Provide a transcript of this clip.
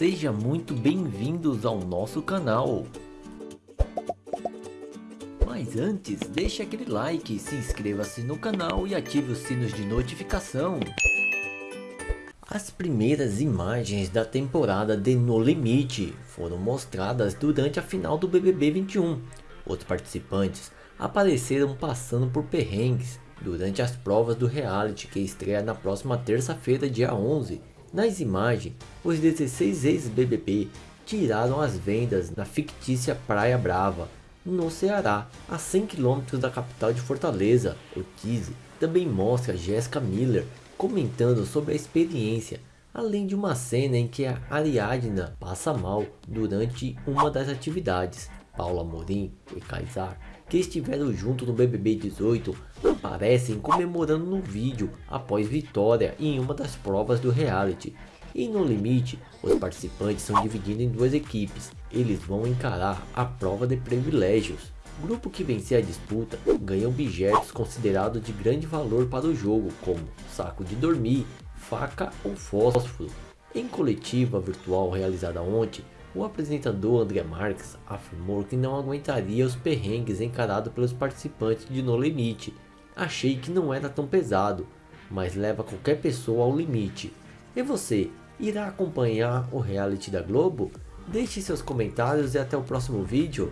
Seja muito bem-vindos ao nosso canal. Mas antes, deixe aquele like, se inscreva-se no canal e ative os sinos de notificação. As primeiras imagens da temporada de No Limite foram mostradas durante a final do BBB 21. Os participantes apareceram passando por perrengues durante as provas do reality que estreia na próxima terça-feira dia 11 nas imagens, os 16 ex-BBB tiraram as vendas na fictícia Praia Brava, no Ceará, a 100 km da capital de Fortaleza. O teaser também mostra Jessica Miller comentando sobre a experiência, além de uma cena em que a Ariadna passa mal durante uma das atividades. Paula Morim e Kaysar, que estiveram juntos no BBB 18, aparecem comemorando no vídeo após vitória em uma das provas do reality. E no limite, os participantes são divididos em duas equipes. Eles vão encarar a prova de privilégios. O grupo que vencer a disputa ganha objetos considerados de grande valor para o jogo, como saco de dormir, faca ou fósforo. Em coletiva virtual realizada ontem, o apresentador André Marques afirmou que não aguentaria os perrengues encarados pelos participantes de No Limite. Achei que não era tão pesado, mas leva qualquer pessoa ao limite. E você, irá acompanhar o reality da Globo? Deixe seus comentários e até o próximo vídeo.